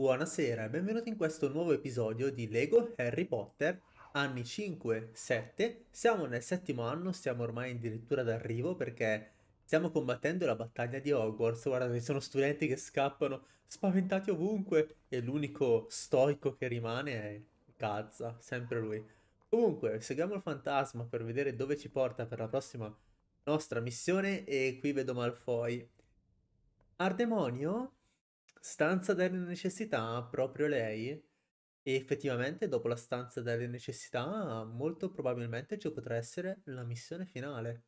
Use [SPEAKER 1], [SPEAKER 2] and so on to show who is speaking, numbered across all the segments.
[SPEAKER 1] Buonasera e benvenuti in questo nuovo episodio di Lego Harry Potter, anni 5-7. Siamo nel settimo anno, siamo ormai addirittura d'arrivo perché stiamo combattendo la battaglia di Hogwarts. Guardate, ci sono studenti che scappano spaventati ovunque e l'unico stoico che rimane è Gazza, sempre lui. Comunque, seguiamo il fantasma per vedere dove ci porta per la prossima nostra missione e qui vedo Malfoy. Ardemonio? Stanza delle necessità, proprio lei? E effettivamente dopo la stanza delle necessità, molto probabilmente ci potrà essere la missione finale.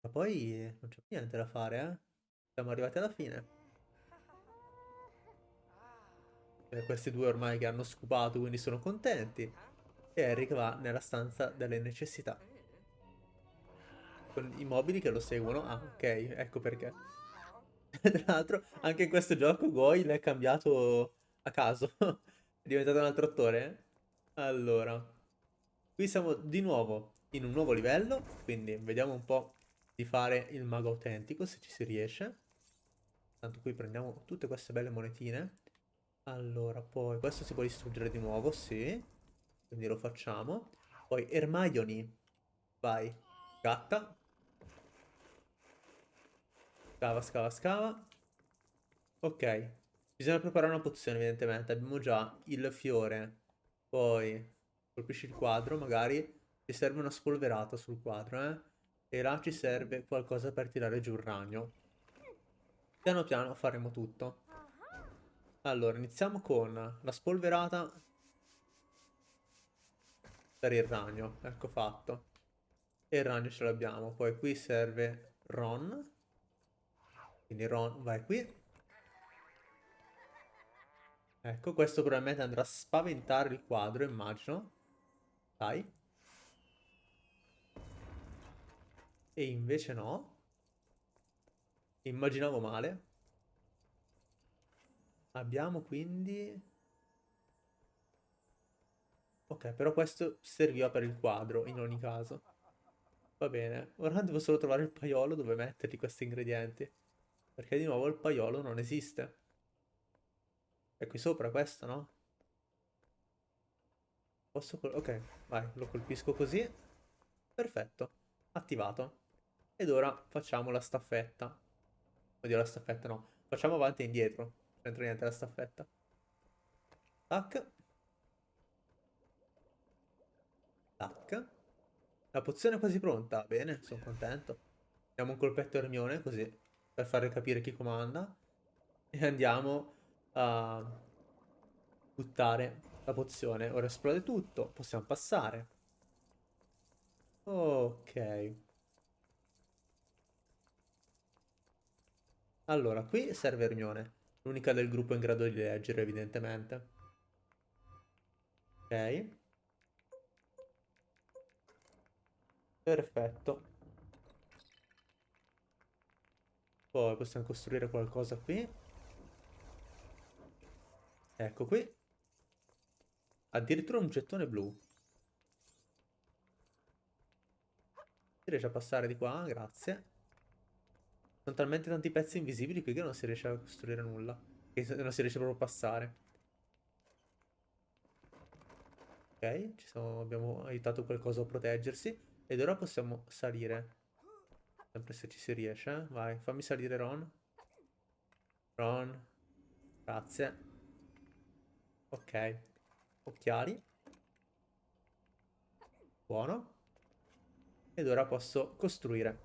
[SPEAKER 1] Ma poi non c'è niente da fare, eh? Siamo arrivati alla fine. E eh, questi due ormai che hanno scopato, quindi sono contenti. E Eric va nella stanza delle necessità. Con i mobili che lo seguono. Ah, ok, ecco perché. Tra l'altro, anche in questo gioco Goyle è cambiato a caso. è diventato un altro attore. Allora, qui siamo di nuovo in un nuovo livello, quindi vediamo un po' di fare il mago autentico, se ci si riesce. Tanto qui prendiamo tutte queste belle monetine. Allora, poi questo si può distruggere di nuovo, sì. Quindi lo facciamo. Poi Hermione. Vai. Gatta. Scava, scava, scava. Ok. Bisogna preparare una pozione, evidentemente. Abbiamo già il fiore. Poi colpisci il quadro, magari. Ci serve una spolverata sul quadro, eh. E là ci serve qualcosa per tirare giù il ragno. Piano piano faremo tutto. Allora, iniziamo con la spolverata per il ragno. Ecco fatto. E il ragno ce l'abbiamo. Poi qui serve Ron. Quindi Ron vai qui. Ecco, questo probabilmente andrà a spaventare il quadro, immagino. Dai. E invece no. Immaginavo male. Abbiamo quindi... Ok, però questo serviva per il quadro, in ogni caso. Va bene. Ora devo solo trovare il paiolo dove metterli questi ingredienti. Perché di nuovo il paiolo non esiste. È qui sopra questo, no? Posso... Ok, vai, lo colpisco così. Perfetto, attivato. Ed ora facciamo la staffetta. Oddio, la staffetta no. Facciamo avanti e indietro. Non c'entra niente la staffetta. Tac. Tac. La pozione è quasi pronta. Bene, sono contento. Diamo un colpetto a Hermione, così per fare capire chi comanda e andiamo a buttare la pozione. Ora esplode tutto, possiamo passare. Ok. Allora, qui serve Hermione, l'unica del gruppo in grado di leggere evidentemente. Ok. Perfetto. Poi possiamo costruire qualcosa qui. Ecco qui. Addirittura un gettone blu. Si riesce a passare di qua, grazie. Sono talmente tanti pezzi invisibili qui che non si riesce a costruire nulla. Che non si riesce proprio a passare. Ok, siamo, abbiamo aiutato qualcosa a proteggersi. Ed ora possiamo salire. Sempre se ci si riesce. Eh? Vai, fammi salire Ron. Ron. Grazie. Ok. Occhiali. Buono. Ed ora posso costruire.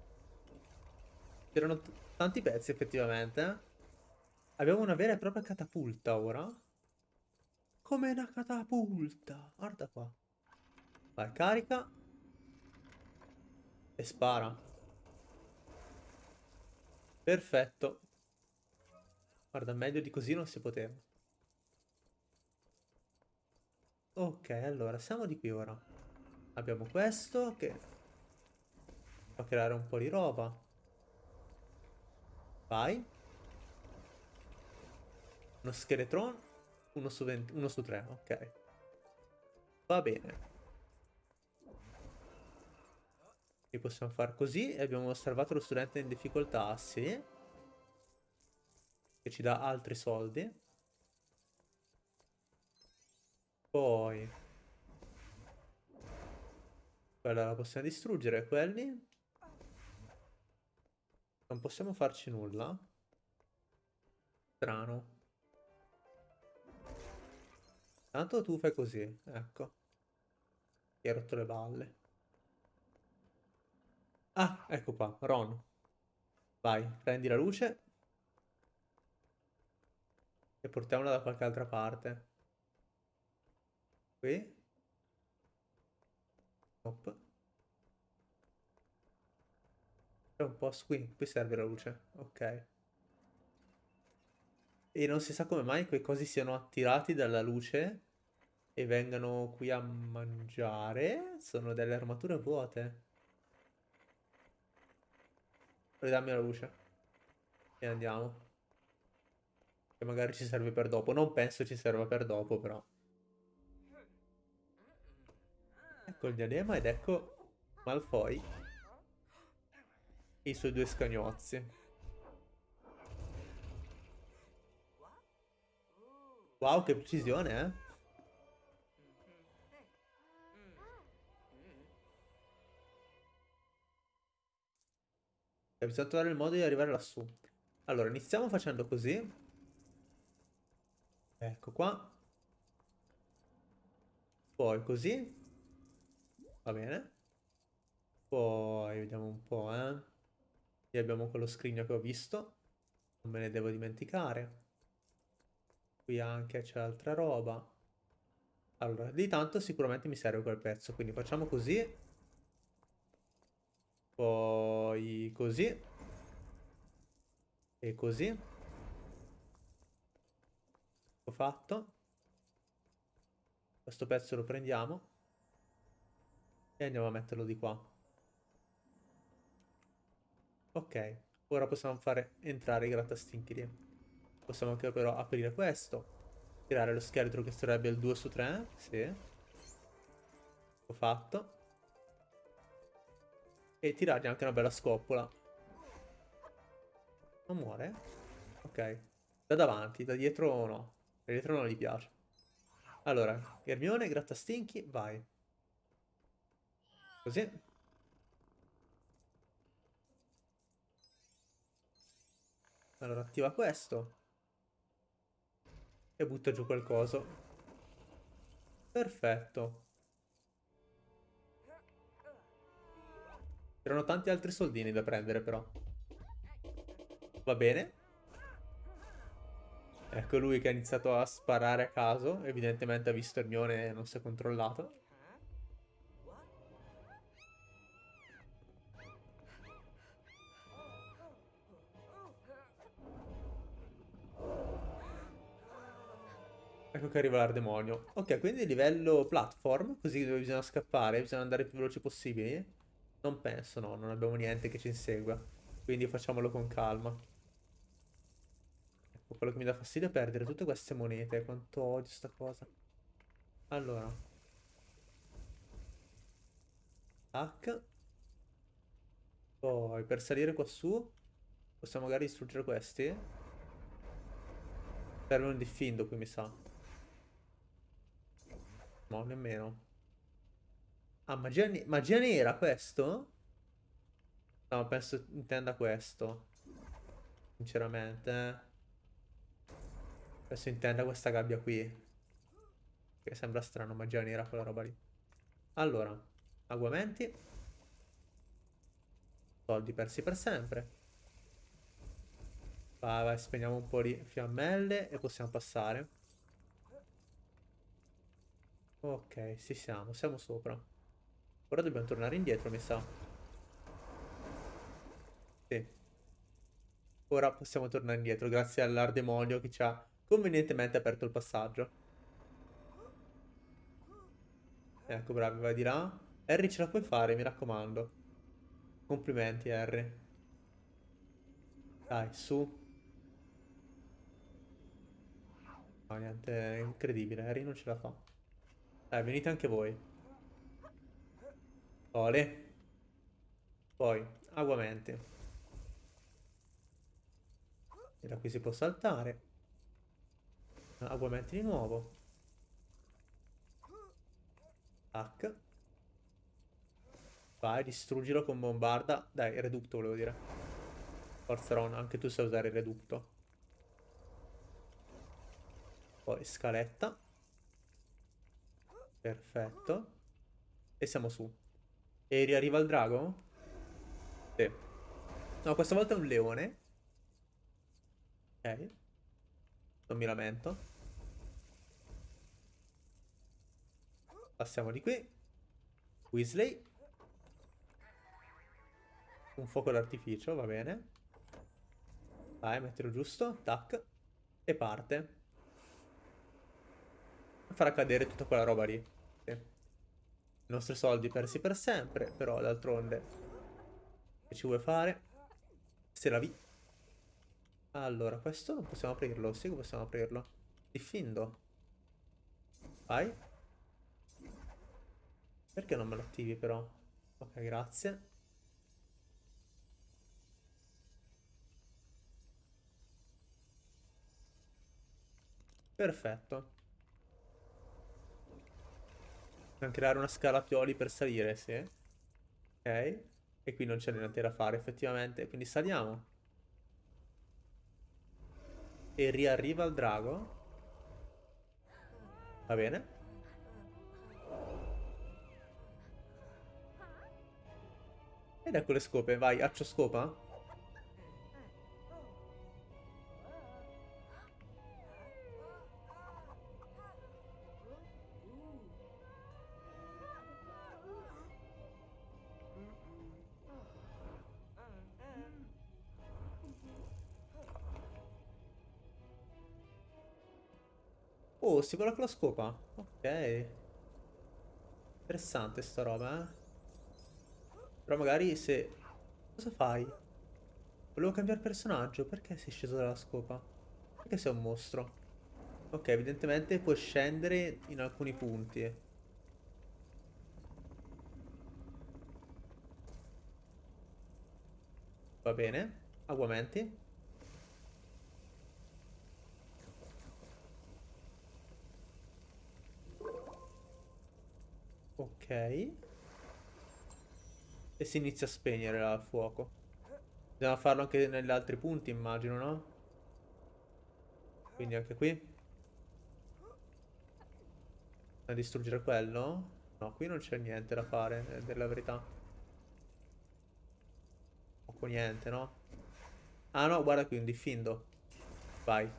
[SPEAKER 1] C'erano tanti pezzi effettivamente. Eh? Abbiamo una vera e propria catapulta ora. Come una catapulta. Guarda qua. Vai, carica. E spara. Perfetto. Guarda, meglio di così non si poteva. Ok, allora, siamo di qui ora. Abbiamo questo che fa creare un po' di roba. Vai. Uno scheletron. Uno su, 20, uno su 3, ok. Va bene. E possiamo fare così e abbiamo osservato lo studente in difficoltà, sì. Che ci dà altri soldi. Poi... Quella la possiamo distruggere, quelli... Non possiamo farci nulla. Strano. Tanto tu fai così, ecco. Ti hai rotto le balle. Ah, ecco qua, Ron. Vai, prendi la luce. E portiamola da qualche altra parte. Qui. Hop. C'è un posto qui, qui serve la luce. Ok. E non si sa come mai quei cosi siano attirati dalla luce e vengano qui a mangiare. Sono delle armature vuote. Ridammi la luce. E andiamo. Che magari ci serve per dopo. Non penso ci serva per dopo, però. Ecco il diadema ed ecco Malfoy. E i suoi due scagnozzi. Wow, che precisione, eh? Bisogna trovare il modo di arrivare lassù. Allora, iniziamo facendo così. Ecco qua. Poi così. Va bene. Poi vediamo un po', eh. Qui abbiamo quello scrigno che ho visto. Non me ne devo dimenticare. Qui anche c'è altra roba. Allora, di tanto sicuramente mi serve quel pezzo. Quindi facciamo così. Poi così. E così. Ho fatto. Questo pezzo lo prendiamo. E andiamo a metterlo di qua. Ok. Ora possiamo fare entrare i grattastinchi Possiamo anche però aprire questo. Tirare lo scheletro che sarebbe il 2 su 3. Sì. Ho fatto. E tirargli anche una bella scoppola. Non muore? Ok. Da davanti, da dietro no. Da dietro non gli piace. Allora, Hermione, grattastinchi, vai. Così. Allora, attiva questo e butta giù qualcosa. Perfetto. C'erano tanti altri soldini da prendere però. Va bene. Ecco lui che ha iniziato a sparare a caso. Evidentemente ha visto Hermione e non si è controllato. Ecco che arriva l'ardemonio. Ok, quindi livello platform, così dove bisogna scappare, bisogna andare il più veloci possibile. Non penso, no, non abbiamo niente che ci insegua. Quindi facciamolo con calma. Ecco, quello che mi dà fastidio è perdere tutte queste monete. Quanto odio sta cosa. Allora. Tac. Poi, per salire qua su, possiamo magari distruggere questi. Serve un diffindo qui, mi sa. No, nemmeno. Ah, magia, ne magia nera questo? No, penso intenda questo. Sinceramente. Eh. Penso intenda questa gabbia qui. Che sembra strano, magia nera quella roba lì. Allora, aguamenti. Soldi persi per sempre. Vai, vai, spegniamo un po' di fiammelle e possiamo passare. Ok, ci siamo, siamo sopra. Ora dobbiamo tornare indietro, mi sa. Sì. Ora possiamo tornare indietro, grazie all'ardemonio che ci ha convenientemente aperto il passaggio. Ecco, bravi, vai di là. Harry ce la puoi fare, mi raccomando. Complimenti, Harry. Dai, su. No, niente, è incredibile, Harry non ce la fa. Dai, venite anche voi. Ole. Poi, aguamenti. E da qui si può saltare. Aguamenti di nuovo. Tac. Vai, distruggilo con bombarda. Dai, reducto volevo dire. Forza Ron, anche tu sai usare il reducto. Poi scaletta. Perfetto. E siamo su. E riarriva il drago? Sì. No, questa volta è un leone. Ok. Non mi lamento. Passiamo di qui. Weasley. Un fuoco d'artificio, va bene. Vai, mettilo giusto. Tac. E parte. Farà cadere tutta quella roba lì. I nostri soldi persi per sempre, però d'altronde... Che ci vuoi fare? Se la vi... Allora, questo non possiamo aprirlo. Sì che possiamo aprirlo. Diffindo. Vai. Perché non me lo attivi però? Ok, grazie. Perfetto. Possiamo creare una scala pioli per salire, sì. Ok. E qui non c'è niente da fare, effettivamente. Quindi saliamo. E riarriva il drago. Va bene. Ed ecco le scope, vai, accio scopa. Oh, si vola con la scopa? Ok. Interessante sta roba, eh. Però magari se... Cosa fai? Volevo cambiare personaggio. Perché sei sceso dalla scopa? Perché sei un mostro? Ok, evidentemente puoi scendere in alcuni punti. Va bene. Aguamenti. Ok. E si inizia a spegnere il fuoco. Bisogna farlo anche negli altri punti, immagino, no? Quindi anche qui. A distruggere quello? No, qui non c'è niente da fare, è della verità. Poco niente, no? Ah no, guarda qui, un diffindo. Vai.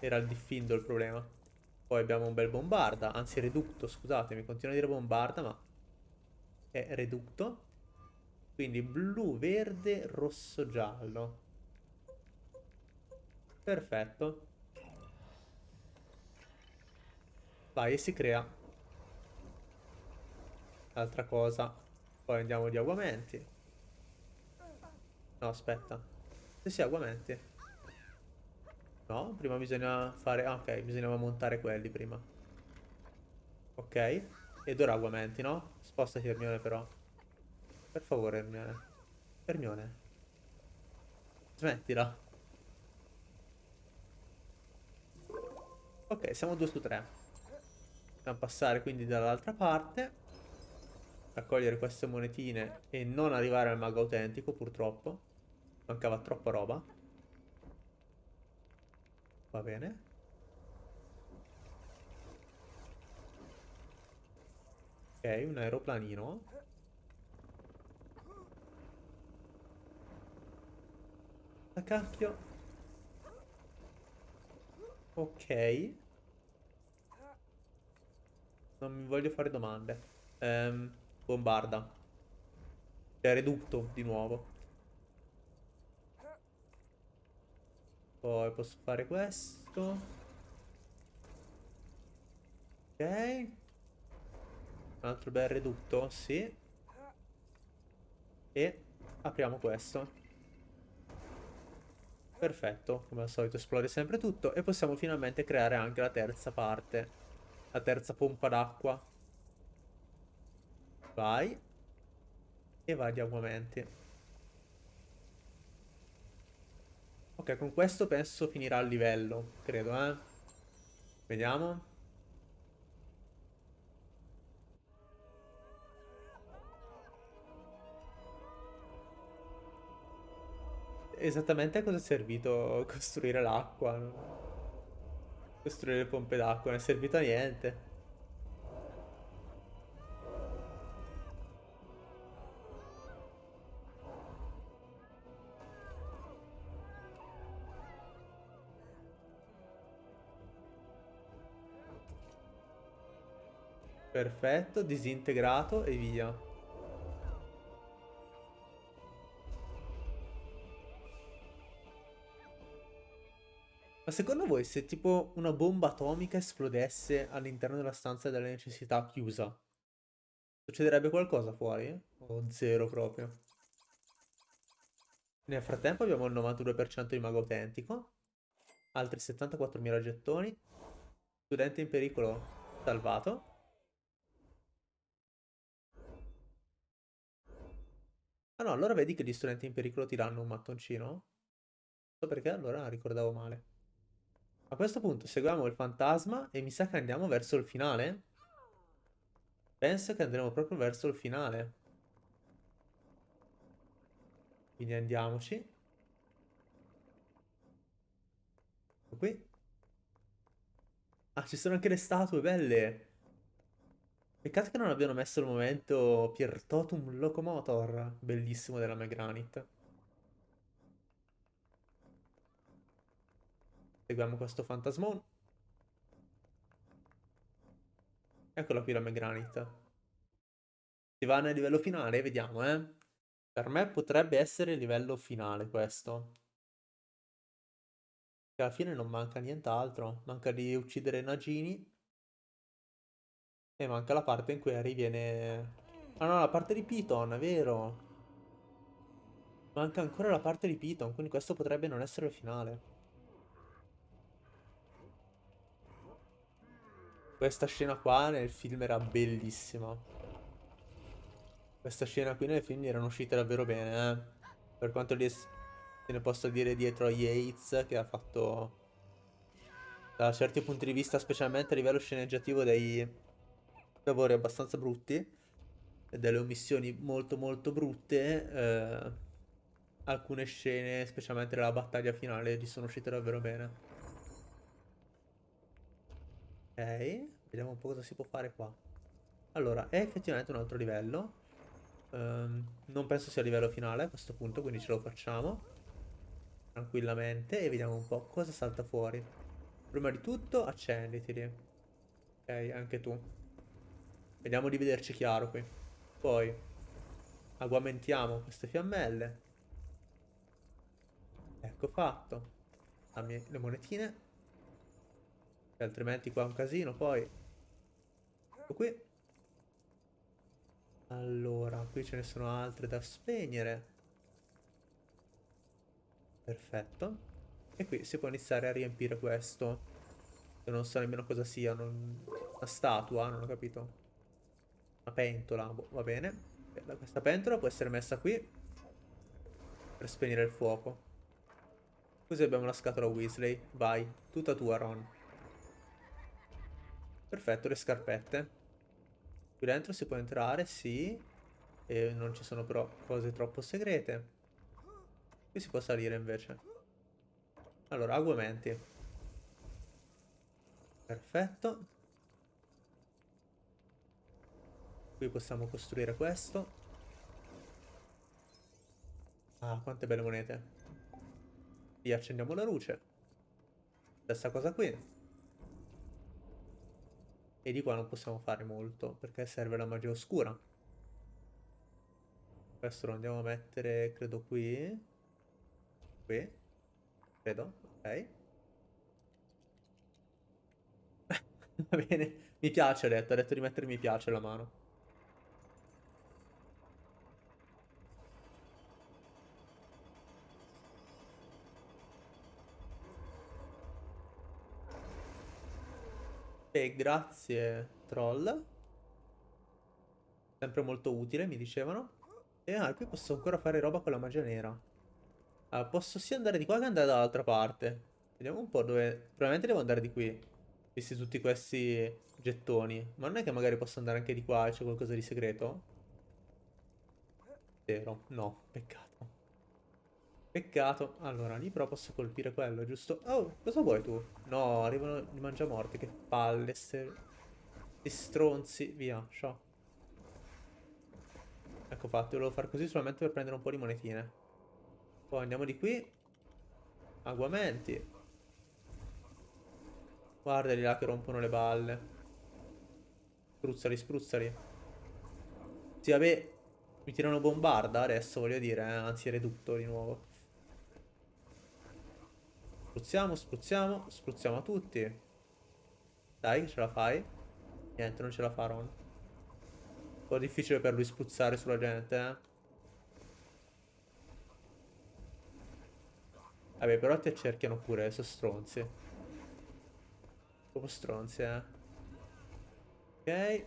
[SPEAKER 1] Era il diffindo il problema. Poi abbiamo un bel bombarda, anzi reducto, scusatemi, continuo a dire bombarda, ma è reducto. Quindi blu, verde, rosso, giallo. Perfetto. Vai, e si crea. Altra cosa. Poi andiamo di aguamenti. No, aspetta. Se si aguamenti. No, prima bisogna fare... Ah, ok, bisognava montare quelli prima. Ok. Ed ora aguamenti, no? Spostati Hermione però. Per favore Hermione. Hermione. Smettila. Ok, siamo 2 su 3. Dobbiamo passare quindi dall'altra parte. Raccogliere queste monetine e non arrivare al mago autentico purtroppo. Mancava troppa roba. Va bene. Ok, un aeroplanino. La cacchio. Ok. Non mi voglio fare domande. Ehm, bombarda. Cioè, redutto di nuovo. Poi posso fare questo. Ok. Un altro bel redutto, sì. E apriamo questo. Perfetto, come al solito esplode sempre tutto. E possiamo finalmente creare anche la terza parte. La terza pompa d'acqua. Vai. E vai di aguamenti. Ok, con questo penso finirà il livello, credo, eh. Vediamo. Esattamente a cosa è servito costruire l'acqua? Costruire le pompe d'acqua, non è servito a niente. Perfetto, disintegrato e via. Ma secondo voi se tipo una bomba atomica esplodesse all'interno della stanza della necessità chiusa, succederebbe qualcosa fuori? O zero proprio? Nel frattempo abbiamo il 92% di mago autentico, altri 74.000 gettoni, studente in pericolo salvato. No, allora vedi che gli studenti in pericolo ti danno un mattoncino? Non so perché allora ricordavo male. A questo punto seguiamo il fantasma e mi sa che andiamo verso il finale. Penso che andremo proprio verso il finale. Quindi andiamoci. Qui. Ah, ci sono anche le statue belle. Peccato che non abbiano messo il momento Piertotum Locomotor, bellissimo della Megranit. Seguiamo questo fantasmone. Eccola qui la Megranit. Si va nel livello finale? Vediamo, eh. Per me potrebbe essere il livello finale questo. Che alla fine non manca nient'altro. Manca di uccidere Nagini. E manca la parte in cui Harry viene... Ah no, la parte di Piton, vero. Manca ancora la parte di Piton, quindi questo potrebbe non essere il finale. Questa scena qua nel film era bellissima. Questa scena qui nel film erano uscite davvero bene, eh. Per quanto se ne possa dire dietro a Yates, che ha fatto... Da certi punti di vista, specialmente a livello sceneggiativo, dei lavori abbastanza brutti. E delle omissioni molto molto brutte. Eh, alcune scene, specialmente nella battaglia finale, gli sono uscite davvero bene. Ok, vediamo un po' cosa si può fare qua. Allora, è effettivamente un altro livello. Um, non penso sia il livello finale a questo punto, quindi ce lo facciamo. Tranquillamente e vediamo un po' cosa salta fuori. Prima di tutto, accenditi. Ok, anche tu. Vediamo di vederci chiaro qui. Poi, agguamentiamo queste fiammelle. Ecco fatto. Le monetine altrimenti qua è un casino poi. Ecco qui. Allora, qui ce ne sono altre da spegnere. Perfetto. E qui si può iniziare a riempire questo. Io non so nemmeno cosa sia. Non... Una statua, non ho capito. Una pentola, boh, va bene. Questa pentola può essere messa qui. Per spegnere il fuoco. Così abbiamo la scatola Weasley. Vai, tutta tua Ron. Perfetto, le scarpette. Qui dentro si può entrare, sì. E non ci sono però cose troppo segrete. Qui si può salire invece. Allora, aguamenti. Perfetto. Qui possiamo costruire questo. Ah, quante belle monete. Qui accendiamo la luce. Stessa cosa qui. E di qua non possiamo fare molto, perché serve la magia oscura. Questo lo andiamo a mettere, credo, qui. Qui. Credo, ok. Va bene, mi piace, ha detto. Ha detto di mettere mi piace la mano. E grazie troll. Sempre molto utile, mi dicevano. E ah, qui posso ancora fare roba con la magia nera. Ah, posso sia andare di qua che andare dall'altra parte. Vediamo un po' dove... Probabilmente devo andare di qui. Visti tutti questi gettoni. Ma non è che magari posso andare anche di qua e c'è qualcosa di segreto? Zero. No, peccato. Peccato. Allora, lì però posso colpire quello, giusto? Oh, cosa vuoi tu? No, arrivano i mangiamorti. Che palle, ste... Sti stronzi. Via, ciao. Ecco fatto, volevo fare così solamente per prendere un po' di monetine. Poi andiamo di qui. Aguamenti. Guardali là che rompono le balle. Spruzzali, spruzzali. Sì, vabbè, mi tirano bombarda adesso, voglio dire, eh? anzi redutto di nuovo. Spruzziamo, spruzziamo, spruzziamo a tutti. Dai, ce la fai? Niente, non ce la farò. Un po' difficile per lui spruzzare sulla gente, eh. Vabbè, però ti accerchiano pure, sono stronzi. Proprio stronzi, eh. Ok.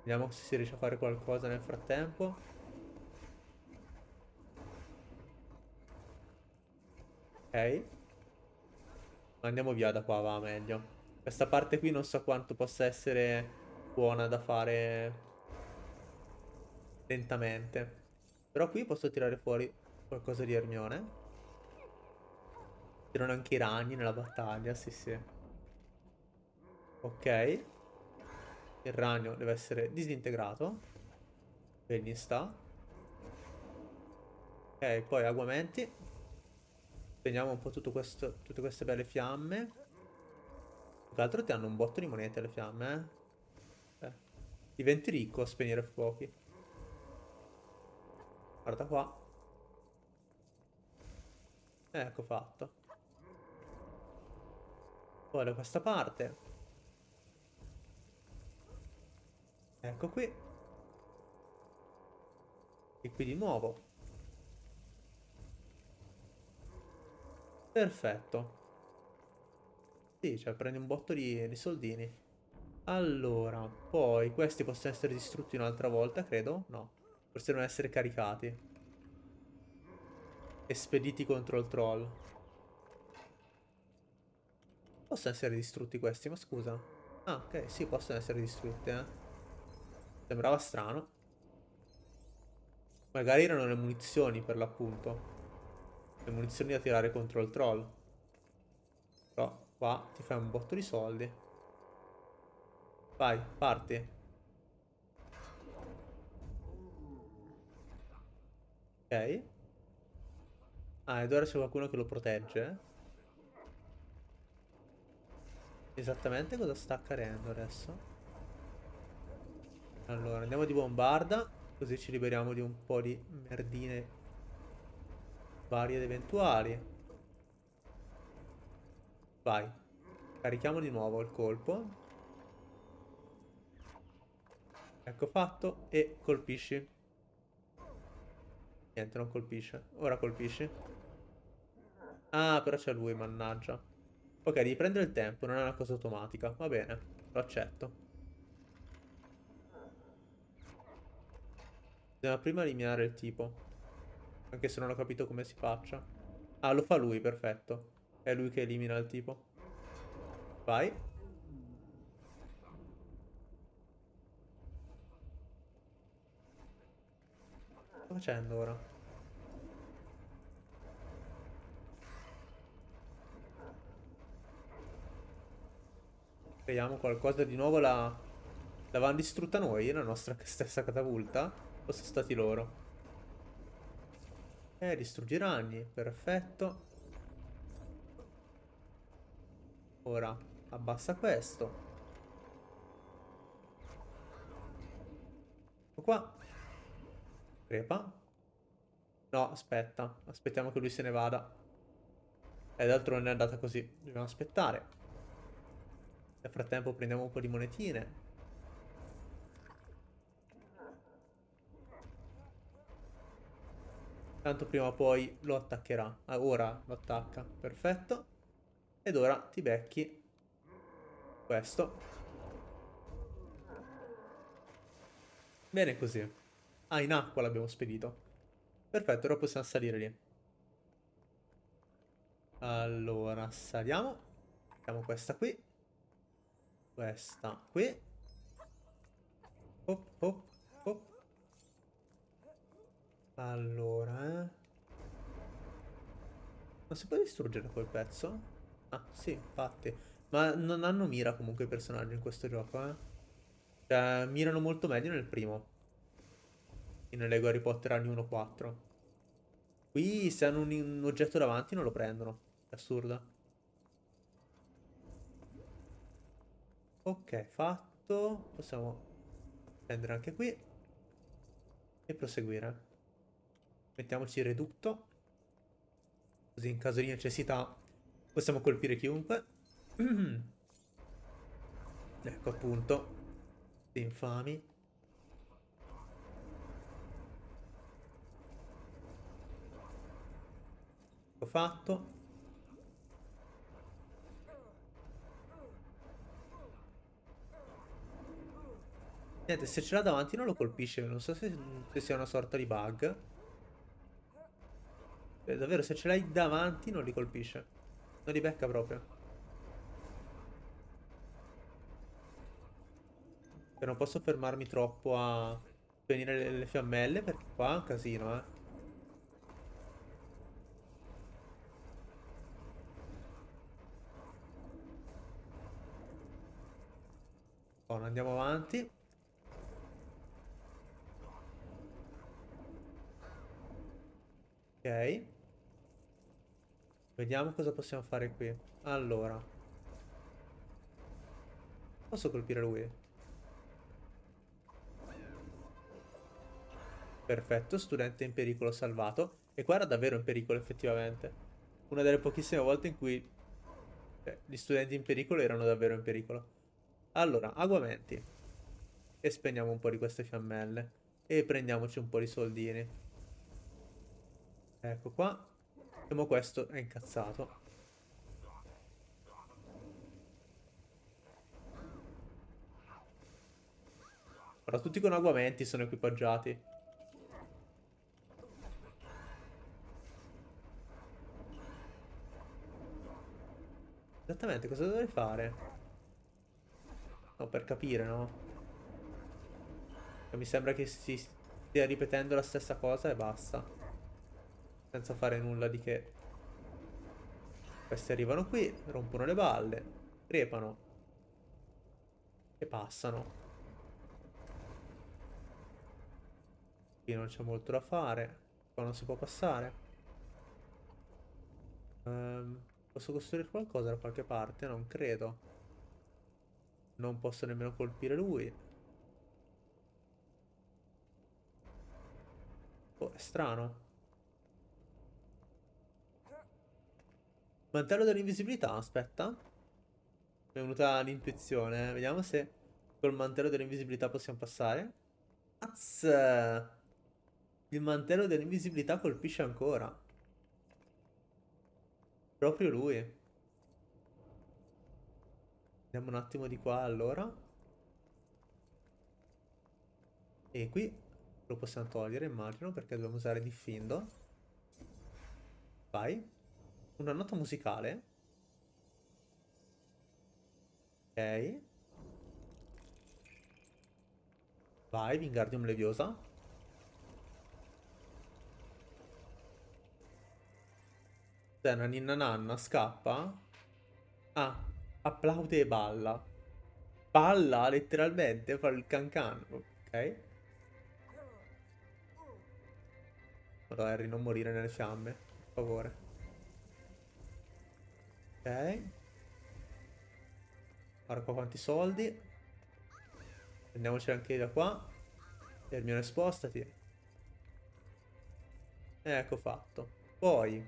[SPEAKER 1] Vediamo se si riesce a fare qualcosa nel frattempo. Ok. Andiamo via da qua, va meglio. Questa parte qui non so quanto possa essere buona da fare lentamente. Però qui posso tirare fuori qualcosa di Ermione. Tirano anche i ragni nella battaglia, sì sì. Ok. Il ragno deve essere disintegrato. Benny sta. Ok, poi aguamenti. Spegniamo un po' questo, tutte queste belle fiamme. Più che ti hanno un botto di monete le fiamme, eh? eh. Diventi ricco a spegnere fuochi. Guarda qua. Ecco fatto. Poi da questa parte. Ecco qui. E qui di nuovo. Perfetto. Sì, cioè prendi un botto di, di soldini. Allora, poi questi possono essere distrutti un'altra volta, credo? No. Forse devono essere caricati. Espediti contro il troll. Possono essere distrutti questi, ma scusa. Ah, ok, sì, possono essere distrutti, eh. Sembrava strano. Magari erano le munizioni, per l'appunto le munizioni da tirare contro il troll. Però qua ti fai un botto di soldi. Vai, parti. Ok. Ah, ed ora c'è qualcuno che lo protegge. Esattamente cosa sta accadendo adesso? Allora, andiamo di bombarda. Così ci liberiamo di un po' di merdine varie ed eventuali. Vai. Carichiamo di nuovo il colpo. Ecco fatto. E colpisci. Niente, non colpisce. Ora colpisci. Ah, però c'è lui, mannaggia. Ok, devi prendere il tempo, non è una cosa automatica. Va bene, lo accetto. Bisogna prima eliminare il tipo. Anche se non ho capito come si faccia. Ah, lo fa lui, perfetto. È lui che elimina il tipo. Vai. Cosa sta facendo ora? Vediamo qualcosa di nuovo la... L'avevano distrutta noi, la nostra stessa catapulta? O sono stati loro? Eh, distruggi ragni, perfetto. Ora, abbassa questo. Ecco qua. Crepa. No, aspetta. Aspettiamo che lui se ne vada. E d'altro non è andata così. Dobbiamo aspettare. Nel frattempo prendiamo un po' di monetine. Tanto prima o poi lo attaccherà. Ah, ora lo attacca. Perfetto. Ed ora ti becchi questo. Bene così. Ah, in acqua l'abbiamo spedito. Perfetto, ora possiamo salire lì. Allora, saliamo. Mettiamo questa qui. Questa qui. Hop, hop. Allora, eh. Non si può distruggere quel pezzo? Ah, sì, infatti. Ma non hanno mira comunque i personaggi in questo gioco, eh. Cioè, mirano molto meglio nel primo. In Lego Harry Potter anni 1-4. Qui se hanno un, un oggetto davanti non lo prendono. È assurdo. Ok, fatto. Possiamo prendere anche qui. E proseguire. Mettiamoci il redutto. Così in caso di necessità possiamo colpire chiunque. ecco appunto. Infami. Ho fatto. Niente, se ce l'ha davanti non lo colpisce, non so se, se sia una sorta di bug. Eh, davvero, se ce l'hai davanti non li colpisce. Non li becca proprio. E non posso fermarmi troppo a venire le, le fiammelle perché qua è un casino, eh. Buono, andiamo avanti. Ok. Vediamo cosa possiamo fare qui. Allora. Posso colpire lui? Perfetto, studente in pericolo salvato. E qua era davvero in pericolo effettivamente. Una delle pochissime volte in cui eh, gli studenti in pericolo erano davvero in pericolo. Allora, aguamenti. E spegniamo un po' di queste fiammelle. E prendiamoci un po' di soldini. Ecco qua. Vediamo questo è incazzato. Ora tutti con aguamenti sono equipaggiati. Esattamente, cosa dovrei fare? No, per capire, no? Mi sembra che si stia ripetendo la stessa cosa e basta. Senza fare nulla di che. Questi arrivano qui, rompono le balle, crepano e passano. Qui non c'è molto da fare. Qua non si può passare. Um, posso costruire qualcosa da qualche parte? Non credo. Non posso nemmeno colpire lui. Oh, è strano. Mantello dell'invisibilità, aspetta. Mi è venuta l'intuizione. Vediamo se col mantello dell'invisibilità possiamo passare. Az! Il mantello dell'invisibilità colpisce ancora. Proprio lui. Andiamo un attimo di qua allora. E qui lo possiamo togliere immagino perché dobbiamo usare Diffindo. Vai. Una nota musicale. Ok. Vai, Wingardium Leviosa. C'è una ninna nanna, scappa. Ah, applaude e balla. Balla letteralmente, fa il can can. Ok. Vado Harry, non morire nelle fiamme, per favore. Ok. Guarda qua quanti soldi. Prendiamoci anche da qua. Hermione spostati. Ecco fatto. Poi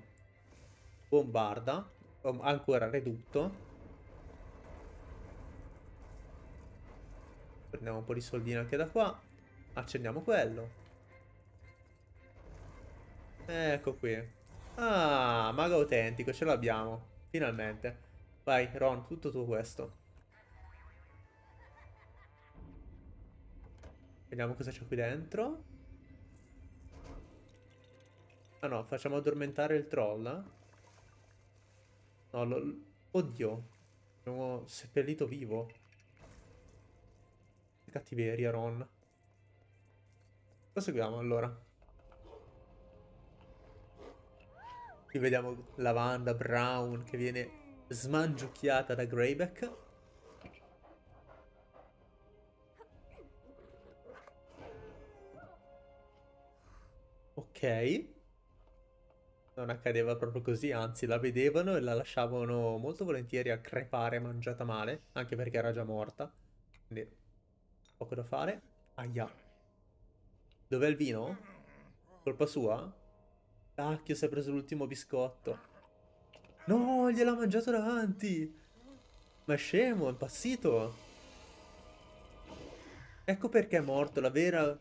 [SPEAKER 1] bombarda. Ancora redutto. Prendiamo un po' di soldini anche da qua. Accendiamo quello. Ecco qui. Ah, mago autentico, ce l'abbiamo. Finalmente. Vai, Ron, tutto tu questo. Vediamo cosa c'è qui dentro. Ah no, facciamo addormentare il troll. No, lo... Oddio. Abbiamo seppellito vivo. Che cattiveria, Ron. Proseguiamo allora. Qui vediamo Lavanda Brown che viene smangiucchiata da Greyback. Ok. Non accadeva proprio così, anzi la vedevano e la lasciavano molto volentieri a crepare mangiata male, anche perché era già morta. Quindi poco da fare. Aia. Dov'è il vino? Colpa sua? Cacchio, si è preso l'ultimo biscotto. No, gliel'ha mangiato davanti. Ma è scemo, è impazzito. Ecco perché è morto, la vera...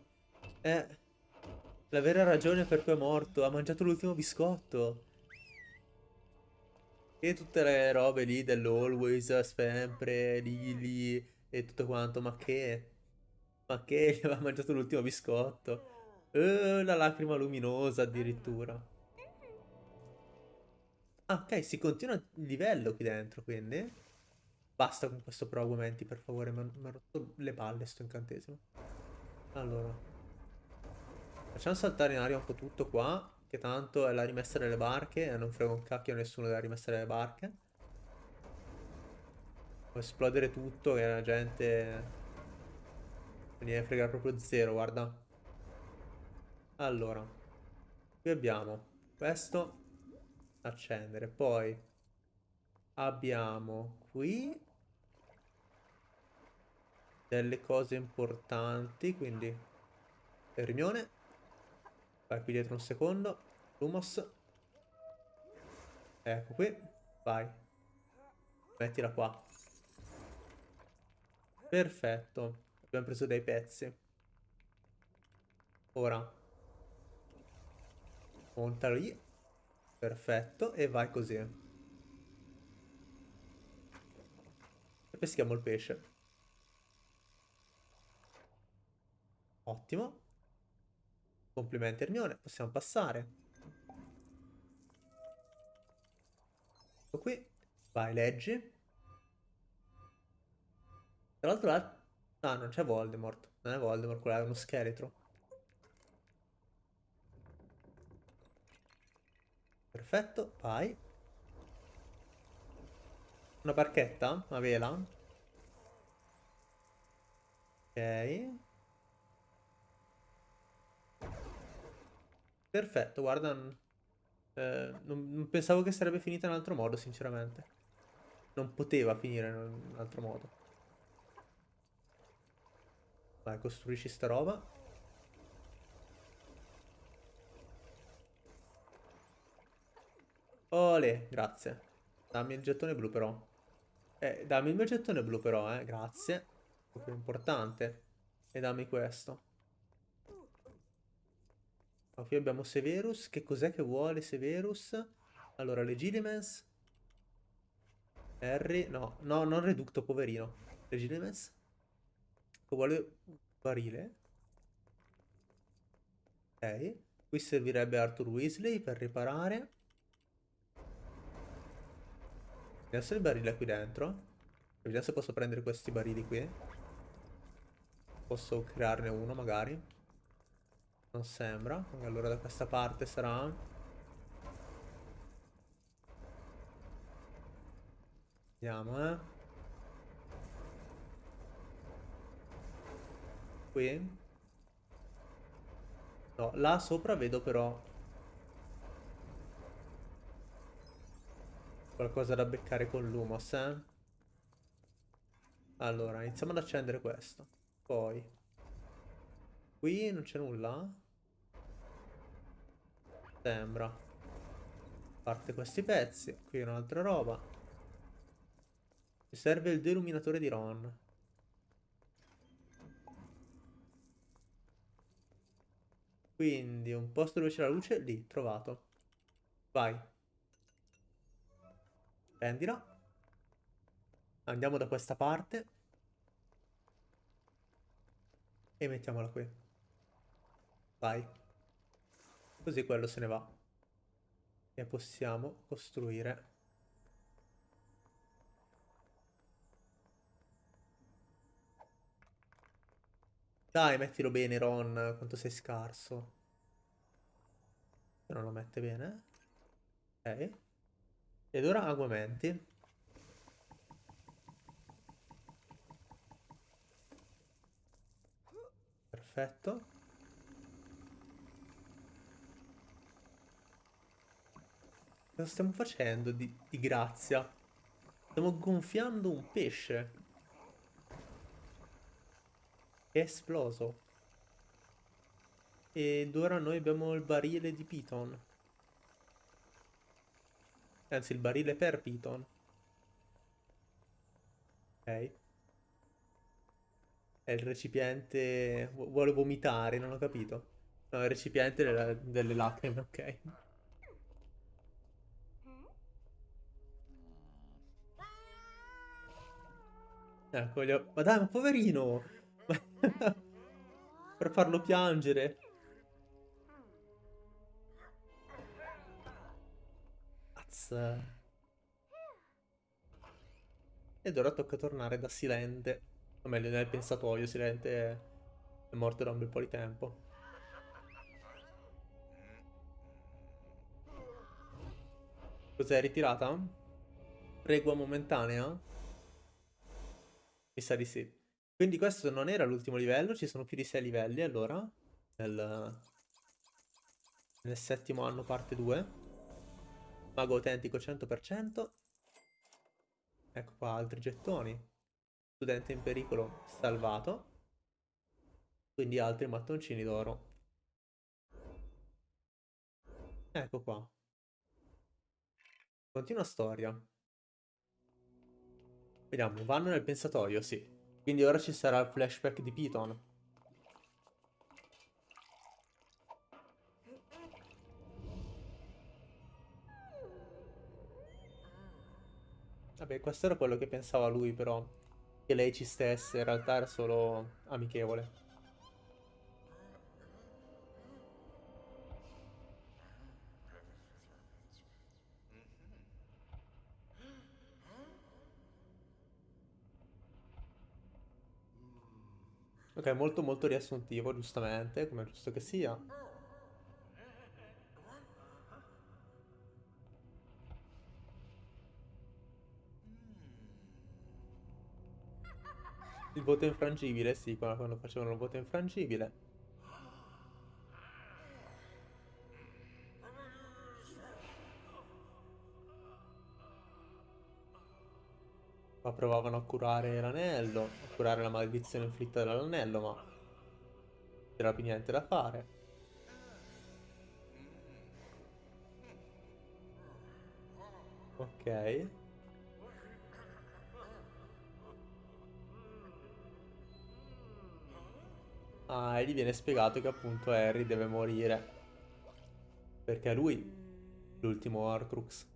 [SPEAKER 1] Eh... La vera ragione per cui è morto, ha mangiato l'ultimo biscotto. E tutte le robe lì dell'always, sempre, Lily e tutto quanto, ma che? Ma che? Gli aveva mangiato l'ultimo biscotto. Uh, la lacrima luminosa addirittura. Ah, ok, si continua il livello qui dentro, quindi. Basta con questo pro augmenti, per favore, mi ha rotto le palle sto incantesimo. Allora. Facciamo saltare in aria un po' tutto qua, che tanto è la rimessa delle barche e non frega un cacchio a nessuno della rimessa delle barche. Può esplodere tutto che la gente... Non gliene frega proprio zero, guarda. Allora. Qui abbiamo questo. Accendere. Poi abbiamo qui delle cose importanti, quindi Hermione Vai qui dietro un secondo. Lumos. Ecco qui. Vai. Mettila qua. Perfetto. Abbiamo preso dei pezzi. Ora. Montalo lì. Perfetto. E vai così. E peschiamo il pesce. Ottimo. Complimenti Hermione, possiamo passare. Ecco qui. Vai, leggi. Tra l'altro là... Ah, non c'è Voldemort. Non è Voldemort, quello è uno scheletro. Perfetto, vai. Una barchetta? Una vela? Ok. Perfetto, guarda. Eh, non, non pensavo che sarebbe finita in altro modo, sinceramente. Non poteva finire in un altro modo. Vai, costruisci sta roba. Ole, grazie. Dammi il gettone blu però. Eh, dammi il mio gettone blu però, eh. Grazie. Proprio importante. E dammi questo. Qui abbiamo Severus. Che cos'è che vuole Severus? Allora, Legilimens. Harry. No, no, non Reducto, poverino. Legilimens. Che vuole barile. Ok. Qui servirebbe Arthur Weasley per riparare. Se il barile qui dentro. Vediamo se posso prendere questi barili qui. Posso crearne uno magari. Non sembra. Allora da questa parte sarà... Vediamo, eh. Qui. No, là sopra vedo però... Qualcosa da beccare con l'Umos, eh. Allora, iniziamo ad accendere questo. Poi... Qui non c'è nulla? Sembra. parte questi pezzi. Qui un'altra roba. Mi serve il deluminatore di Ron. Quindi un posto dove c'è la luce, lì, trovato. Vai. Prendila. Andiamo da questa parte. E mettiamola qui. Vai. Così quello se ne va. E possiamo costruire. Dai, mettilo bene, Ron, quanto sei scarso. Se non lo mette bene. Ok. Ed ora aguamenti. Perfetto. Cosa stiamo facendo di, di grazia? Stiamo gonfiando un pesce. È esploso. Ed ora noi abbiamo il barile di Piton. Anzi, il barile per Piton. Ok. È il recipiente... Vuole vomitare, non ho capito. No, il recipiente delle, delle lacrime, ok. Ecco, gli ho... Ma dai, ma poverino! per farlo piangere. Azza. Ed ora tocca tornare da Silente. O meglio, nel pensatoio. Silente è morto da un bel po' di tempo. Cos'è ritirata? Pregua momentanea? Mi sa di sì. Quindi questo non era l'ultimo livello, ci sono più di 6 livelli allora. Nel, nel settimo anno parte 2. Mago autentico 100%. Ecco qua altri gettoni. Studente in pericolo salvato. Quindi altri mattoncini d'oro. Ecco qua. Continua storia. Vediamo, vanno nel pensatoio, sì. Quindi ora ci sarà il flashback di Piton. Vabbè, questo era quello che pensava lui, però. Che lei ci stesse, in realtà era solo amichevole. Ok, molto molto riassuntivo, giustamente, come è giusto che sia. Il voto infrangibile, sì, quando facevano il voto infrangibile. Qua provavano a curare l'anello, a curare la maledizione inflitta dall'anello, ma c'era più niente da fare. Ok. Ah, e gli viene spiegato che appunto Harry deve morire. Perché è lui l'ultimo Horcrux.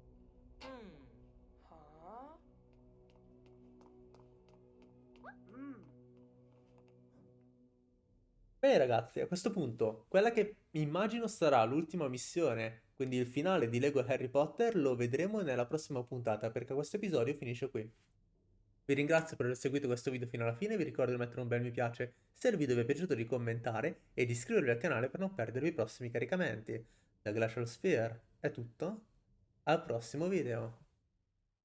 [SPEAKER 1] Bene ragazzi, a questo punto, quella che immagino sarà l'ultima missione, quindi il finale di Lego Harry Potter, lo vedremo nella prossima puntata, perché questo episodio finisce qui. Vi ringrazio per aver seguito questo video fino alla fine, vi ricordo di mettere un bel mi piace se il video vi è piaciuto, di commentare e di iscrivervi al canale per non perdervi i prossimi caricamenti. Da Glacial Sphere è tutto, al prossimo video!